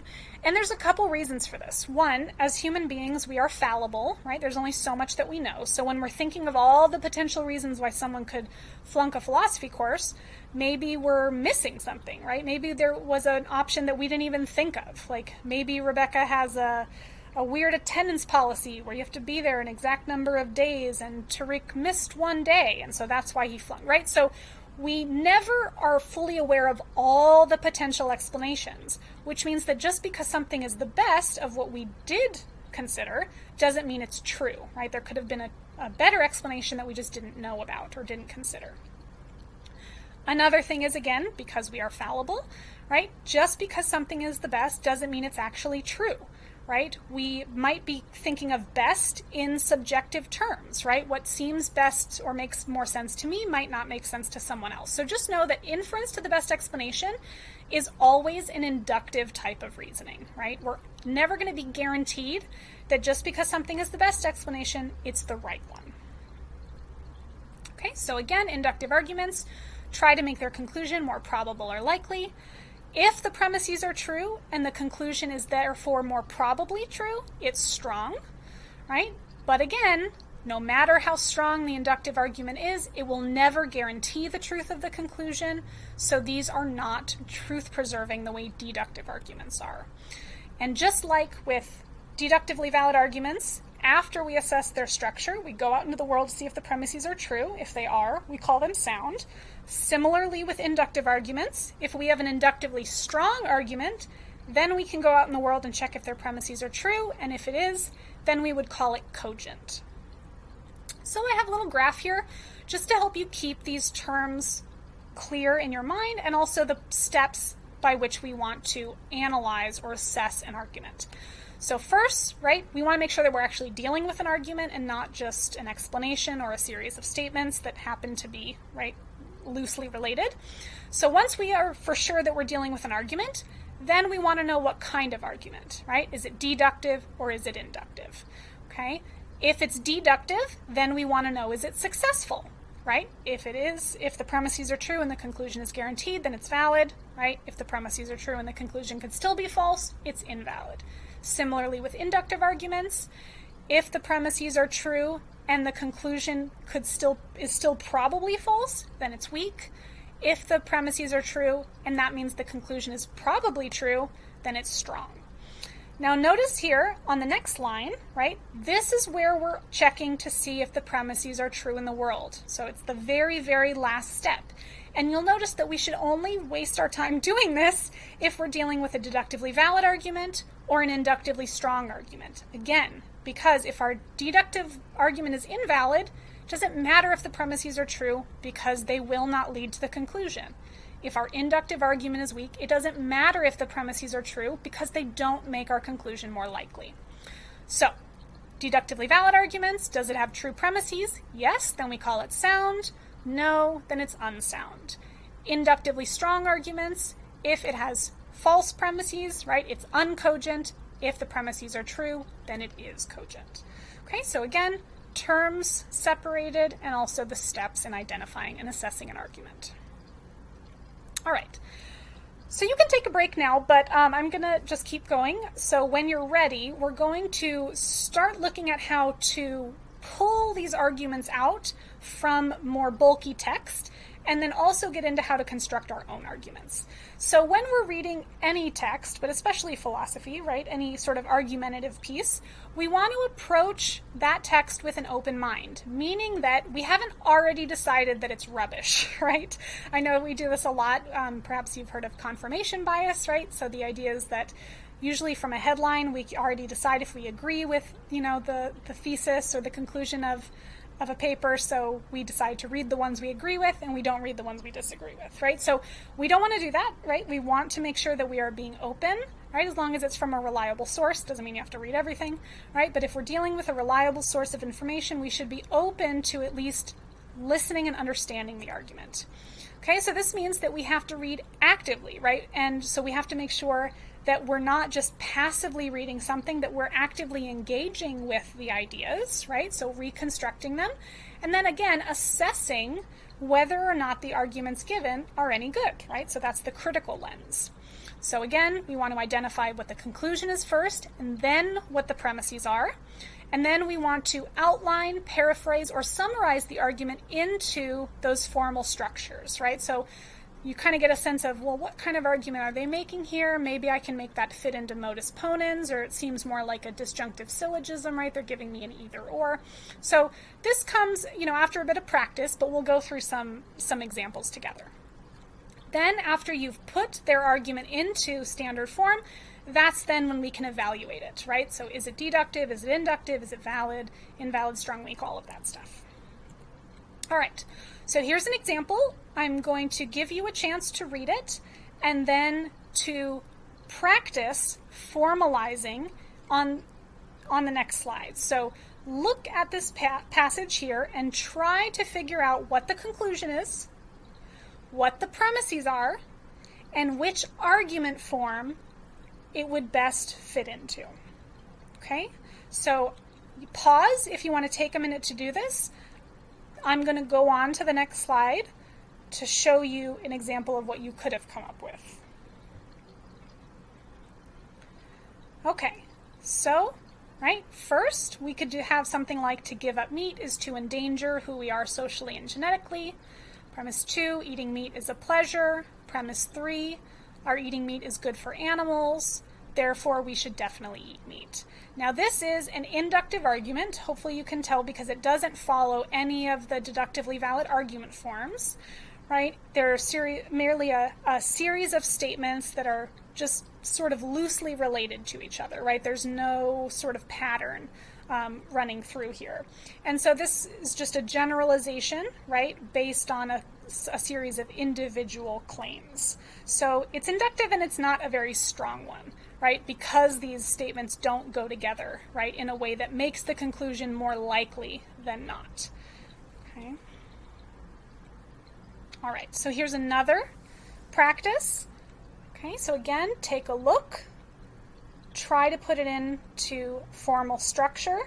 And there's a couple reasons for this. One, as human beings, we are fallible, right? There's only so much that we know. So when we're thinking of all the potential reasons why someone could flunk a philosophy course, maybe we're missing something, right? Maybe there was an option that we didn't even think of. Like maybe Rebecca has a a weird attendance policy where you have to be there an exact number of days and Tariq missed one day and so that's why he flunked, right? So we never are fully aware of all the potential explanations, which means that just because something is the best of what we did consider doesn't mean it's true, right? There could have been a, a better explanation that we just didn't know about or didn't consider. Another thing is, again, because we are fallible, right? Just because something is the best doesn't mean it's actually true right? We might be thinking of best in subjective terms, right? What seems best or makes more sense to me might not make sense to someone else. So just know that inference to the best explanation is always an inductive type of reasoning, right? We're never going to be guaranteed that just because something is the best explanation, it's the right one. Okay, so again, inductive arguments try to make their conclusion more probable or likely. If the premises are true and the conclusion is therefore more probably true, it's strong, right? But again, no matter how strong the inductive argument is, it will never guarantee the truth of the conclusion. So these are not truth preserving the way deductive arguments are. And just like with deductively valid arguments, after we assess their structure, we go out into the world to see if the premises are true. If they are, we call them sound. Similarly with inductive arguments, if we have an inductively strong argument, then we can go out in the world and check if their premises are true, and if it is, then we would call it cogent. So I have a little graph here just to help you keep these terms clear in your mind and also the steps by which we want to analyze or assess an argument. So first, right, we want to make sure that we're actually dealing with an argument and not just an explanation or a series of statements that happen to be, right, loosely related. So once we are for sure that we're dealing with an argument, then we want to know what kind of argument, right? Is it deductive or is it inductive? Okay. If it's deductive, then we want to know is it successful, right? If it is, if the premises are true and the conclusion is guaranteed, then it's valid, right? If the premises are true and the conclusion could still be false, it's invalid. Similarly with inductive arguments, if the premises are true and the conclusion could still is still probably false, then it's weak. If the premises are true and that means the conclusion is probably true, then it's strong. Now notice here on the next line, right? This is where we're checking to see if the premises are true in the world. So it's the very, very last step. And you'll notice that we should only waste our time doing this if we're dealing with a deductively valid argument or an inductively strong argument. Again, because if our deductive argument is invalid, it doesn't matter if the premises are true because they will not lead to the conclusion. if our inductive argument is weak, it doesn't matter if the premises are true because they don't make our conclusion more likely. So, deductively valid arguments, does it have true premises? Yes, then we call it sound. No, then it's unsound. Inductively strong arguments, if it has false premises, right, it's uncogent. If the premises are true, then it is cogent. Okay, so again, terms separated and also the steps in identifying and assessing an argument. All right. So you can take a break now, but um, I'm going to just keep going. So when you're ready, we're going to start looking at how to pull these arguments out from more bulky text and then also get into how to construct our own arguments. So when we're reading any text, but especially philosophy, right, any sort of argumentative piece, we want to approach that text with an open mind, meaning that we haven't already decided that it's rubbish, right? I know we do this a lot. Um, perhaps you've heard of confirmation bias, right? So the idea is that usually from a headline, we already decide if we agree with, you know, the, the thesis or the conclusion of of a paper, so we decide to read the ones we agree with and we don't read the ones we disagree with, right? So we don't want to do that, right? We want to make sure that we are being open, right? As long as it's from a reliable source, doesn't mean you have to read everything, right? But if we're dealing with a reliable source of information, we should be open to at least listening and understanding the argument. Okay, so this means that we have to read actively, right? And so we have to make sure that we're not just passively reading something, that we're actively engaging with the ideas, right? So reconstructing them. And then again, assessing whether or not the arguments given are any good, right? So that's the critical lens. So again, we want to identify what the conclusion is first, and then what the premises are. And then we want to outline, paraphrase, or summarize the argument into those formal structures, right? So you kind of get a sense of, well, what kind of argument are they making here? Maybe I can make that fit into modus ponens, or it seems more like a disjunctive syllogism, right? They're giving me an either or. So this comes, you know, after a bit of practice, but we'll go through some, some examples together. Then after you've put their argument into standard form, that's then when we can evaluate it, right? So is it deductive? Is it inductive? Is it valid? Invalid, strong, weak, all of that stuff. All right, so here's an example. I'm going to give you a chance to read it and then to practice formalizing on, on the next slide. So look at this pa passage here and try to figure out what the conclusion is, what the premises are, and which argument form it would best fit into. Okay, so pause if you want to take a minute to do this. I'm going to go on to the next slide to show you an example of what you could have come up with. Okay, so, right, first we could do, have something like to give up meat is to endanger who we are socially and genetically. Premise two, eating meat is a pleasure. Premise three, our eating meat is good for animals. Therefore, we should definitely eat meat. Now, this is an inductive argument. Hopefully, you can tell because it doesn't follow any of the deductively valid argument forms, right? They're merely a, a series of statements that are just sort of loosely related to each other, right? There's no sort of pattern um, running through here. And so this is just a generalization, right, based on a, a series of individual claims. So it's inductive and it's not a very strong one, right, because these statements don't go together, right, in a way that makes the conclusion more likely than not. Okay. All right, so here's another practice. Okay, so again, take a look try to put it into formal structure,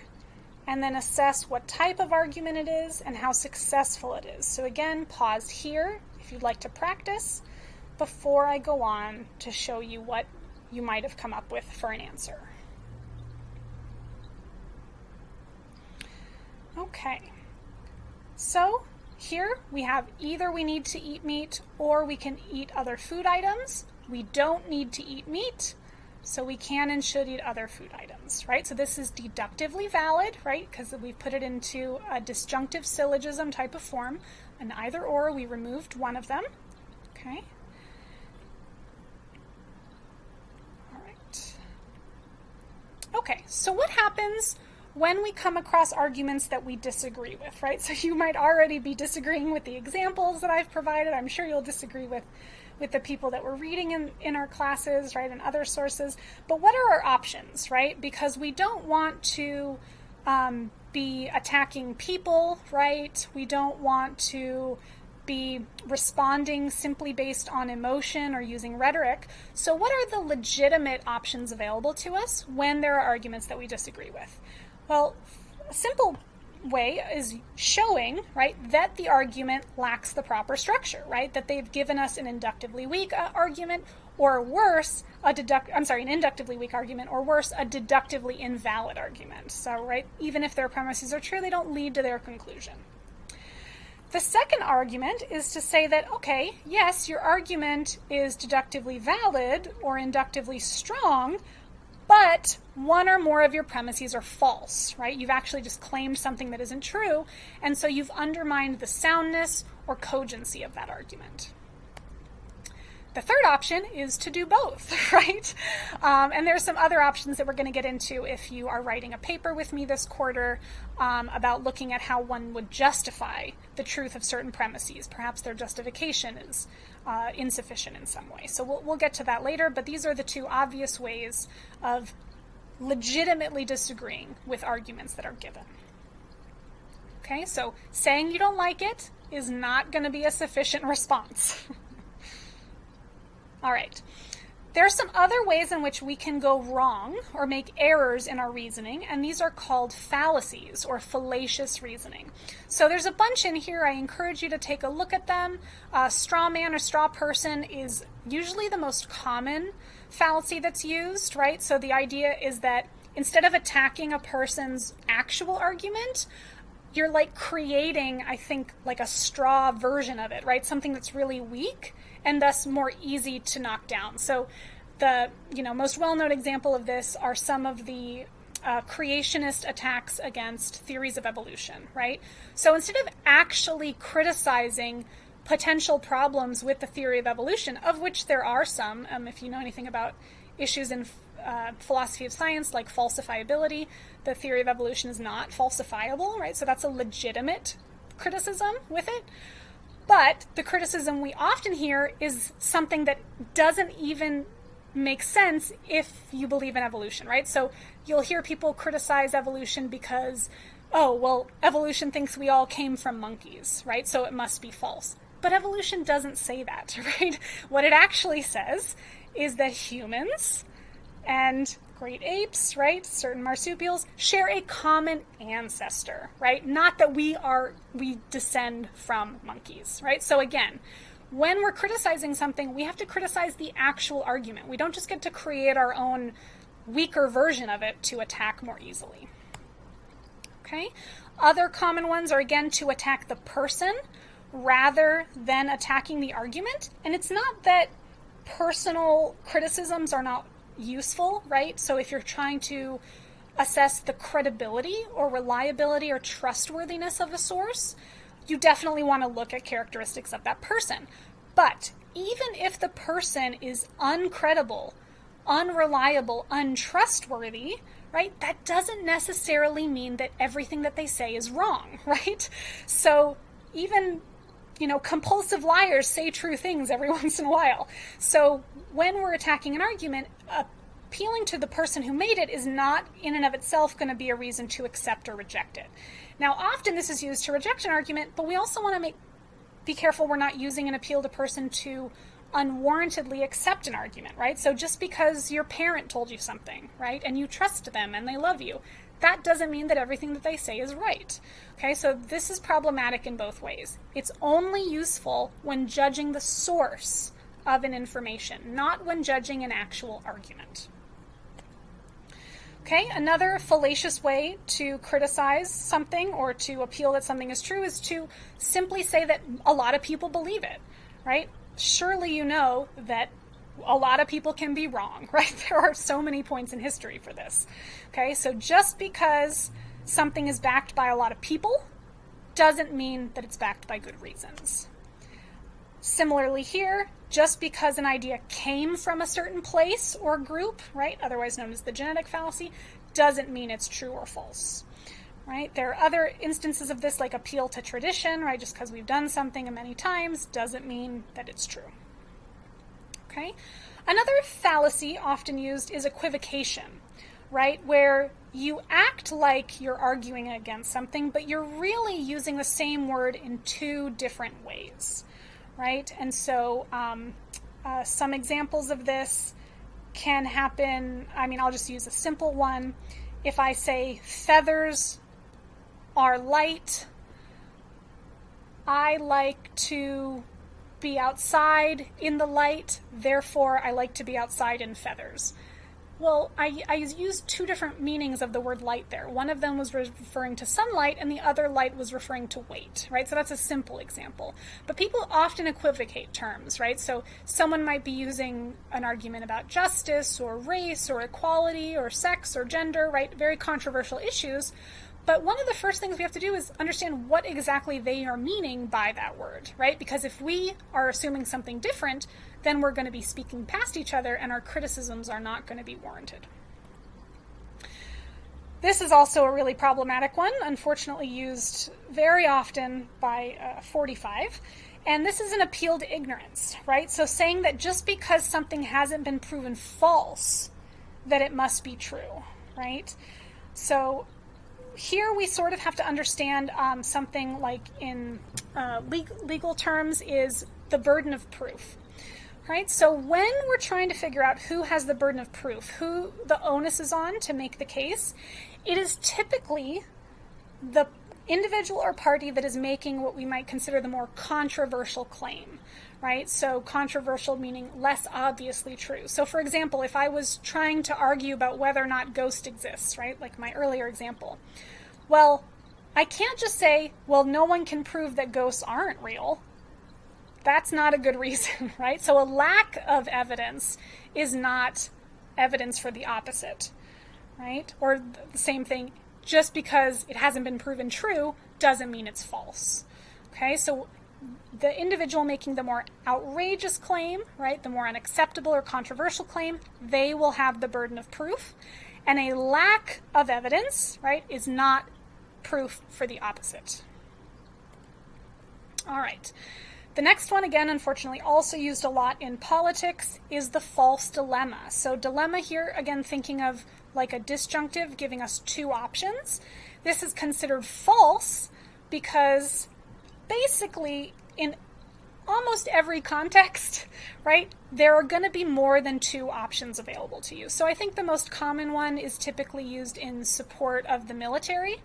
and then assess what type of argument it is and how successful it is. So again, pause here if you'd like to practice before I go on to show you what you might have come up with for an answer. Okay, so here we have either we need to eat meat or we can eat other food items. We don't need to eat meat. So we can and should eat other food items, right? So this is deductively valid, right? Because we've put it into a disjunctive syllogism type of form. An either or, we removed one of them, okay? All right. Okay, so what happens when we come across arguments that we disagree with, right? So you might already be disagreeing with the examples that I've provided. I'm sure you'll disagree with with the people that we're reading in, in our classes, right, and other sources. But what are our options, right? Because we don't want to um, be attacking people, right? We don't want to be responding simply based on emotion or using rhetoric. So, what are the legitimate options available to us when there are arguments that we disagree with? Well, a simple way is showing, right, that the argument lacks the proper structure, right? That they've given us an inductively weak uh, argument or worse, a deduct I'm sorry, an inductively weak argument or worse, a deductively invalid argument. So, right, even if their premises are true, they don't lead to their conclusion. The second argument is to say that, okay, yes, your argument is deductively valid or inductively strong, but one or more of your premises are false, right? You've actually just claimed something that isn't true, and so you've undermined the soundness or cogency of that argument. The third option is to do both, right? Um, and there's some other options that we're going to get into if you are writing a paper with me this quarter um, about looking at how one would justify the truth of certain premises. Perhaps their justification is uh, insufficient in some way. So we'll, we'll get to that later, but these are the two obvious ways of legitimately disagreeing with arguments that are given. Okay, so saying you don't like it is not going to be a sufficient response. All right. There are some other ways in which we can go wrong or make errors in our reasoning, and these are called fallacies or fallacious reasoning. So there's a bunch in here. I encourage you to take a look at them. Uh, straw man or straw person is usually the most common fallacy that's used, right? So the idea is that instead of attacking a person's actual argument, you're like creating, I think, like a straw version of it, right? Something that's really weak and thus more easy to knock down. So the you know most well-known example of this are some of the uh, creationist attacks against theories of evolution, right? So instead of actually criticizing potential problems with the theory of evolution, of which there are some, um, if you know anything about issues in uh, philosophy of science like falsifiability, the theory of evolution is not falsifiable, right? So that's a legitimate criticism with it. But the criticism we often hear is something that doesn't even make sense if you believe in evolution, right? So you'll hear people criticize evolution because, oh, well, evolution thinks we all came from monkeys, right? So it must be false. But evolution doesn't say that, right? What it actually says is that humans and great apes, right, certain marsupials, share a common ancestor, right? Not that we are, we descend from monkeys, right? So again, when we're criticizing something, we have to criticize the actual argument. We don't just get to create our own weaker version of it to attack more easily. Okay? Other common ones are again to attack the person rather than attacking the argument. And it's not that personal criticisms are not useful, right? So if you're trying to assess the credibility or reliability or trustworthiness of a source, you definitely want to look at characteristics of that person. But even if the person is uncredible, unreliable, untrustworthy, right, that doesn't necessarily mean that everything that they say is wrong, right? So even you know, compulsive liars say true things every once in a while. So when we're attacking an argument, appealing to the person who made it is not in and of itself going to be a reason to accept or reject it. Now, often this is used to reject an argument, but we also want to make be careful we're not using an appeal to person to unwarrantedly accept an argument, right? So just because your parent told you something, right, and you trust them and they love you, that doesn't mean that everything that they say is right. Okay, so this is problematic in both ways. It's only useful when judging the source of an information, not when judging an actual argument. Okay, another fallacious way to criticize something or to appeal that something is true is to simply say that a lot of people believe it, right? Surely you know that a lot of people can be wrong, right? There are so many points in history for this. Okay, so just because something is backed by a lot of people doesn't mean that it's backed by good reasons. Similarly here, just because an idea came from a certain place or group, right, otherwise known as the genetic fallacy, doesn't mean it's true or false. Right? There are other instances of this, like appeal to tradition, right? Just because we've done something many times doesn't mean that it's true. Okay? Another fallacy often used is equivocation, right? Where you act like you're arguing against something, but you're really using the same word in two different ways, right? And so, um, uh, some examples of this can happen. I mean, I'll just use a simple one. If I say feathers are light, I like to be outside in the light, therefore I like to be outside in feathers. Well, I, I used two different meanings of the word light there. One of them was referring to sunlight, and the other light was referring to weight, right? So that's a simple example. But people often equivocate terms, right? So someone might be using an argument about justice or race or equality or sex or gender, right? Very controversial issues. But one of the first things we have to do is understand what exactly they are meaning by that word, right? Because if we are assuming something different, then we're going to be speaking past each other and our criticisms are not going to be warranted. This is also a really problematic one, unfortunately used very often by uh, 45. And this is an appeal to ignorance, right? So saying that just because something hasn't been proven false, that it must be true, right? So here we sort of have to understand um, something like in uh, legal, legal terms is the burden of proof. Right? So when we're trying to figure out who has the burden of proof, who the onus is on to make the case, it is typically the individual or party that is making what we might consider the more controversial claim, right? So controversial meaning less obviously true. So for example, if I was trying to argue about whether or not ghost exists, right? Like my earlier example. Well, I can't just say, well, no one can prove that ghosts aren't real. That's not a good reason, right? So a lack of evidence is not evidence for the opposite, right? Or the same thing, just because it hasn't been proven true doesn't mean it's false. Okay, so the individual making the more outrageous claim, right, the more unacceptable or controversial claim, they will have the burden of proof. And a lack of evidence, right, is not proof for the opposite. All right. The next one, again, unfortunately, also used a lot in politics, is the false dilemma. So, dilemma here, again, thinking of like a disjunctive giving us two options. This is considered false because basically, in almost every context, right, there are going to be more than two options available to you. So I think the most common one is typically used in support of the military,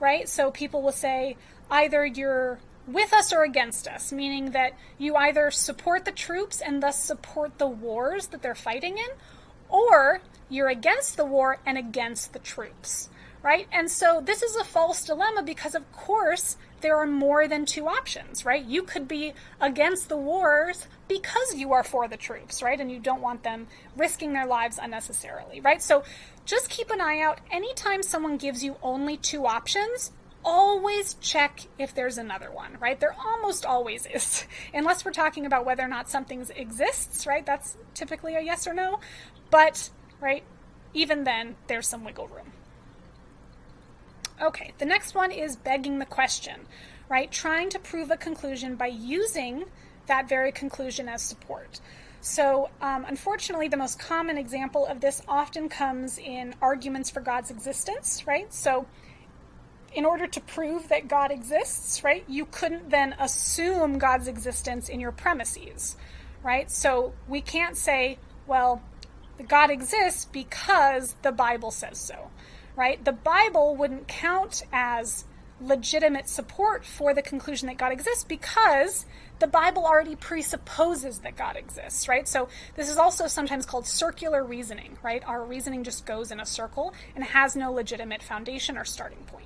right? So people will say either you're with us or against us, meaning that you either support the troops and thus support the wars that they're fighting in, or you're against the war and against the troops, right? And so this is a false dilemma because, of course, there are more than two options, right? You could be against the wars because you are for the troops, right? And you don't want them risking their lives unnecessarily, right? So just keep an eye out. Anytime someone gives you only two options, always check if there's another one, right? There almost always is, unless we're talking about whether or not something exists, right? That's typically a yes or no. But, right, even then, there's some wiggle room. Okay, the next one is begging the question, right? Trying to prove a conclusion by using that very conclusion as support. So, um, unfortunately, the most common example of this often comes in arguments for God's existence, right? So, in order to prove that God exists, right, you couldn't then assume God's existence in your premises, right? So, we can't say, well, God exists because the Bible says so right? The Bible wouldn't count as legitimate support for the conclusion that God exists because the Bible already presupposes that God exists, right? So this is also sometimes called circular reasoning, right? Our reasoning just goes in a circle and has no legitimate foundation or starting point.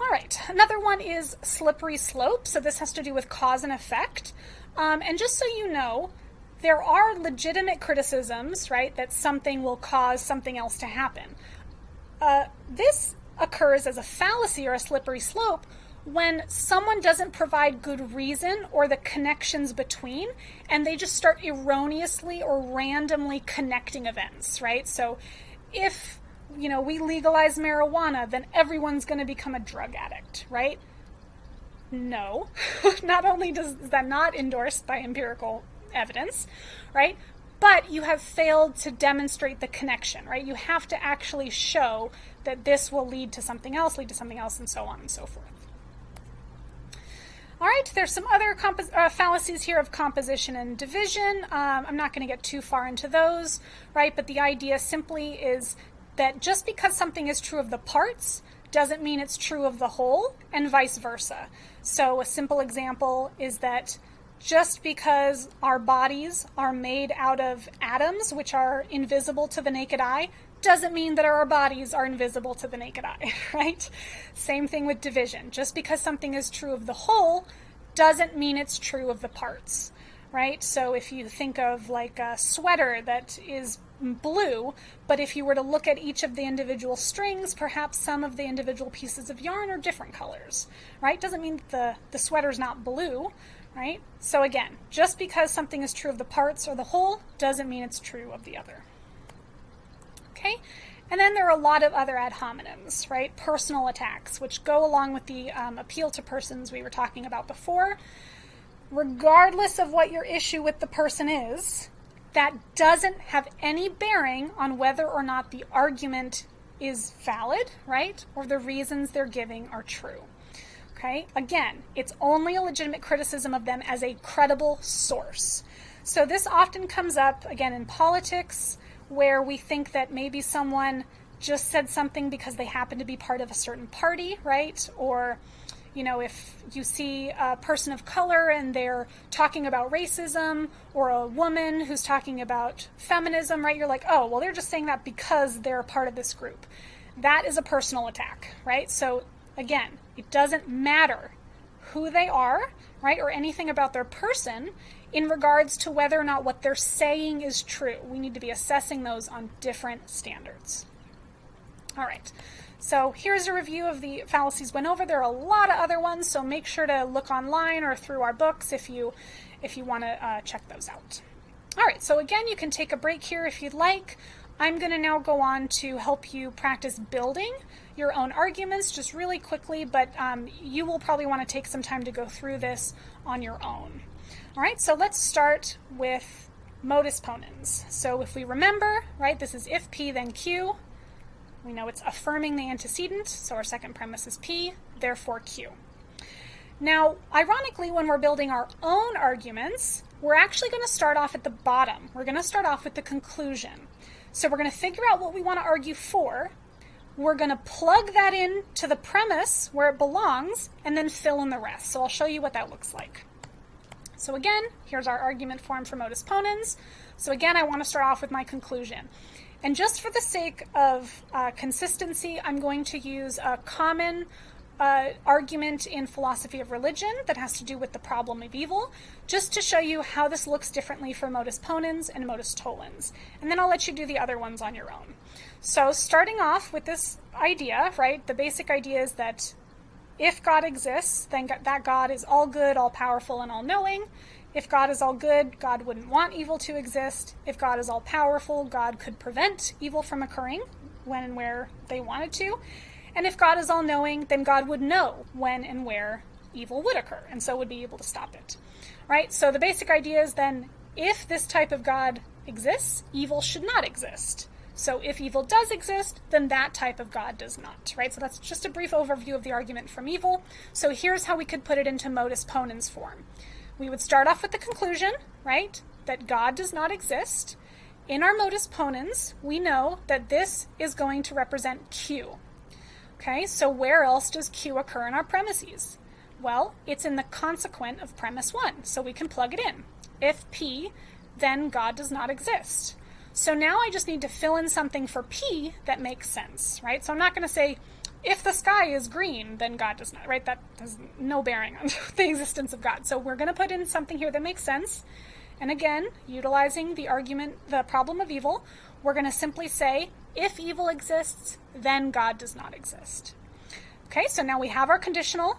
All right, another one is slippery slope. So this has to do with cause and effect. Um, and just so you know, there are legitimate criticisms, right, that something will cause something else to happen. Uh, this occurs as a fallacy or a slippery slope when someone doesn't provide good reason or the connections between, and they just start erroneously or randomly connecting events, right? So if, you know, we legalize marijuana, then everyone's going to become a drug addict, right? No. not only does that not endorsed by empirical evidence, right? But you have failed to demonstrate the connection, right? You have to actually show that this will lead to something else, lead to something else, and so on and so forth. All right, there's some other uh, fallacies here of composition and division. Um, I'm not going to get too far into those, right? But the idea simply is that just because something is true of the parts doesn't mean it's true of the whole, and vice versa. So a simple example is that just because our bodies are made out of atoms, which are invisible to the naked eye, doesn't mean that our bodies are invisible to the naked eye, right? Same thing with division. Just because something is true of the whole doesn't mean it's true of the parts, right? So if you think of like a sweater that is blue, but if you were to look at each of the individual strings, perhaps some of the individual pieces of yarn are different colors, right? Doesn't mean the, the sweater's not blue, right? So again, just because something is true of the parts or the whole doesn't mean it's true of the other. Okay? And then there are a lot of other ad hominems, right? Personal attacks, which go along with the um, appeal to persons we were talking about before. Regardless of what your issue with the person is, that doesn't have any bearing on whether or not the argument is valid, right? Or the reasons they're giving are true. Okay? Again, it's only a legitimate criticism of them as a credible source. So this often comes up, again, in politics, where we think that maybe someone just said something because they happen to be part of a certain party, right? Or, you know, if you see a person of color and they're talking about racism, or a woman who's talking about feminism, right? You're like, oh, well, they're just saying that because they're part of this group. That is a personal attack, right? So, again, it doesn't matter who they are, right, or anything about their person in regards to whether or not what they're saying is true. We need to be assessing those on different standards. All right. So here's a review of the fallacies went over. There are a lot of other ones, so make sure to look online or through our books if you if you want to uh, check those out. All right, so again, you can take a break here if you'd like. I'm going to now go on to help you practice building your own arguments just really quickly, but um, you will probably want to take some time to go through this on your own. All right, so let's start with modus ponens. So if we remember, right, this is if P then Q. We know it's affirming the antecedent, so our second premise is P, therefore Q. Now, ironically, when we're building our own arguments, we're actually going to start off at the bottom. We're going to start off with the conclusion. So we're going to figure out what we want to argue for, we're going to plug that in to the premise where it belongs and then fill in the rest. So I'll show you what that looks like. So again, here's our argument form for modus ponens. So again, I want to start off with my conclusion. And just for the sake of uh, consistency, I'm going to use a common uh, argument in philosophy of religion that has to do with the problem of evil, just to show you how this looks differently for modus ponens and modus tollens. And then I'll let you do the other ones on your own. So starting off with this idea, right, the basic idea is that if God exists, then that God is all good, all powerful, and all knowing. If God is all good, God wouldn't want evil to exist. If God is all powerful, God could prevent evil from occurring when and where they wanted to. And if God is all knowing, then God would know when and where evil would occur, and so would be able to stop it. Right? So the basic idea is then if this type of God exists, evil should not exist. So if evil does exist, then that type of God does not, right? So that's just a brief overview of the argument from evil. So here's how we could put it into modus ponens form. We would start off with the conclusion, right, that God does not exist. In our modus ponens, we know that this is going to represent Q. Okay, so where else does Q occur in our premises? Well, it's in the consequent of premise 1, so we can plug it in. If P, then God does not exist. So now I just need to fill in something for P that makes sense, right? So I'm not going to say, if the sky is green, then God does not, right? That has no bearing on the existence of God. So we're going to put in something here that makes sense. And again, utilizing the argument, the problem of evil, we're going to simply say, if evil exists, then God does not exist. Okay, so now we have our conditional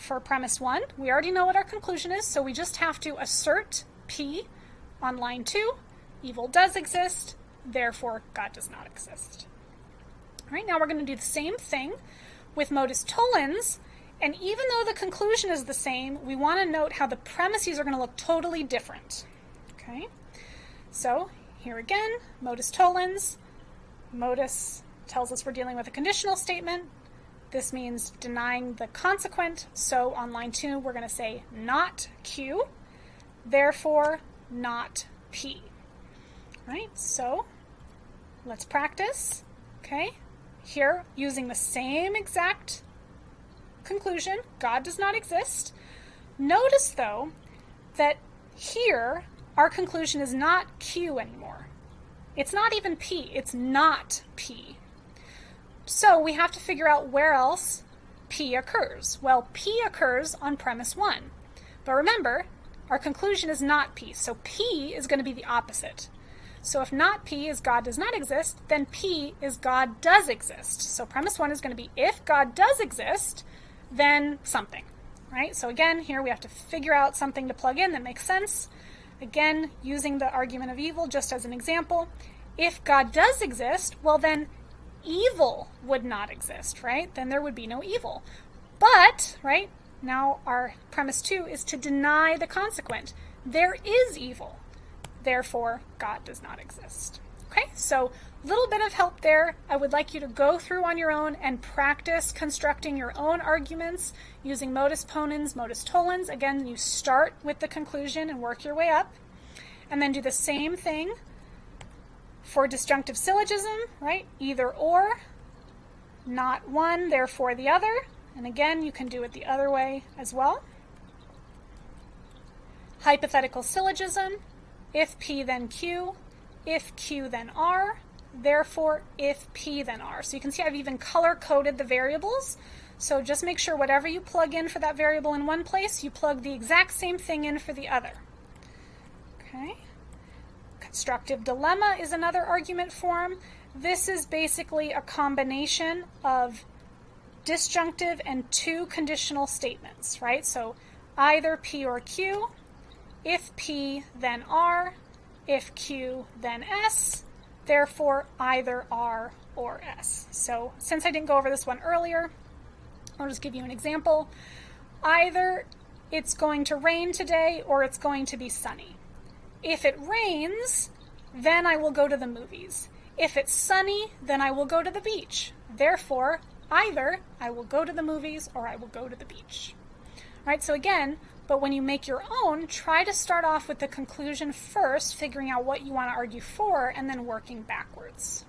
for premise one, we already know what our conclusion is, so we just have to assert P on line two. Evil does exist, therefore God does not exist. All right, now we're going to do the same thing with modus tollens, and even though the conclusion is the same, we want to note how the premises are going to look totally different. Okay, so here again, modus tollens. Modus tells us we're dealing with a conditional statement. This means denying the consequent. So on line two, we're going to say not Q, therefore not P. Right, so let's practice. Okay, here using the same exact conclusion, God does not exist. Notice though that here our conclusion is not Q anymore. It's not even P, it's not P. So we have to figure out where else P occurs. Well, P occurs on premise one. But remember, our conclusion is not P, so P is going to be the opposite. So if not P is God does not exist, then P is God does exist. So premise one is going to be if God does exist, then something, right? So again, here we have to figure out something to plug in that makes sense. Again, using the argument of evil just as an example. If God does exist, well then evil would not exist, right? Then there would be no evil. But, right, now our premise two is to deny the consequent. There is evil. Therefore, God does not exist. Okay, so a little bit of help there. I would like you to go through on your own and practice constructing your own arguments using modus ponens, modus tollens. Again, you start with the conclusion and work your way up. And then do the same thing for disjunctive syllogism, right? Either or, not one, therefore the other. And again, you can do it the other way as well. Hypothetical syllogism, if P then Q, if Q then R, therefore if P then R. So you can see I've even color coded the variables. So just make sure whatever you plug in for that variable in one place, you plug the exact same thing in for the other. Okay. Constructive dilemma is another argument form. This is basically a combination of disjunctive and two conditional statements, right? So either P or Q, if P, then R, if Q, then S, therefore either R or S. So since I didn't go over this one earlier, I'll just give you an example. Either it's going to rain today or it's going to be sunny. If it rains, then I will go to the movies. If it's sunny, then I will go to the beach. Therefore, either I will go to the movies or I will go to the beach. All right, so again, but when you make your own, try to start off with the conclusion first, figuring out what you want to argue for, and then working backwards.